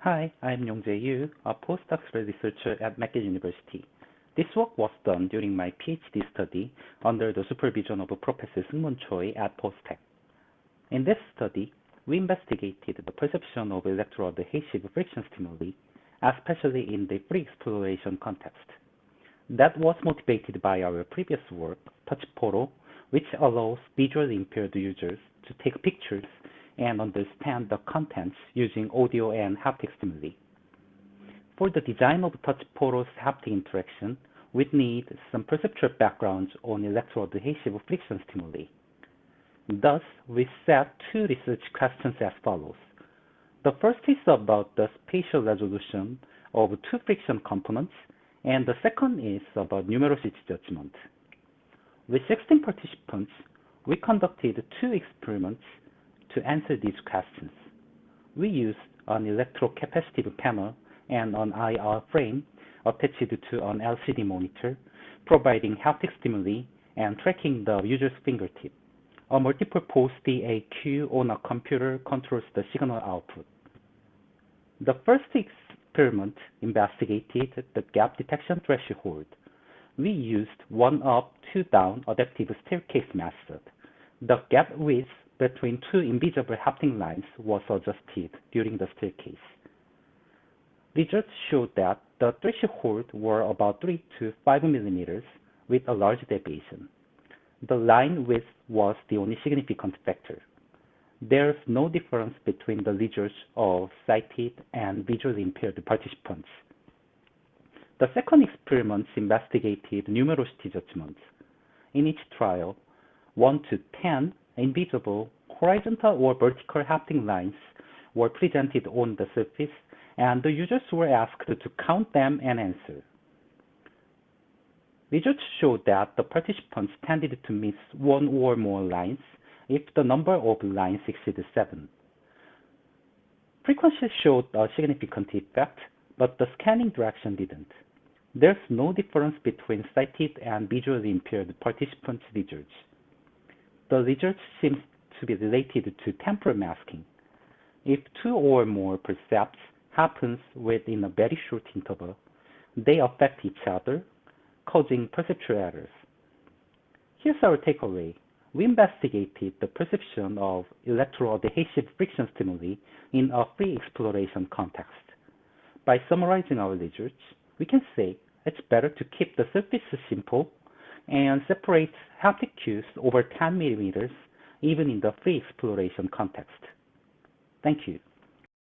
Hi, I'm Yongjae Yoo, a postdoctoral researcher at McGill University. This work was done during my PhD study under the supervision of Professor Seungmoon Choi at POSTECH. In this study, we investigated the perception of electroadhesive friction stimuli, especially in the free exploration context. That was motivated by our previous work, Touch Photo, which allows visually impaired users to take pictures and understand the contents using audio and haptic stimuli. For the design of touch porous haptic interaction, we need some perceptual backgrounds on electroadhesive friction stimuli. Thus, we set two research questions as follows. The first is about the spatial resolution of two friction components, and the second is about numerosity judgment. With 16 participants, we conducted two experiments to answer these questions. We used an electrocapacitive panel and an IR frame attached to an LCD monitor, providing haptic stimuli and tracking the user's fingertip. A multipurpose DAQ on a computer controls the signal output. The first experiment investigated the gap detection threshold. We used one up, two down adaptive staircase method. The gap width between two invisible haptic lines was adjusted during the staircase. Results showed that the threshold were about 3 to 5 millimeters with a large deviation. The line width was the only significant factor. There is no difference between the results of sighted and visually impaired participants. The second experiment investigated numerosity judgments. In each trial, 1 to 10 invisible horizontal or vertical haptic lines were presented on the surface, and the users were asked to count them and answer. Results showed that the participants tended to miss one or more lines if the number of lines exceeded seven. Frequency showed a significant effect, but the scanning direction didn't. There's no difference between sighted and visually impaired participants' results the results seem to be related to temporal masking. If two or more percepts happens within a very short interval, they affect each other, causing perceptual errors. Here's our takeaway. We investigated the perception of electroadhesive friction stimuli in a free exploration context. By summarizing our results, we can say it's better to keep the surface simple and separates haptic cues over 10 millimeters even in the free exploration context. Thank you.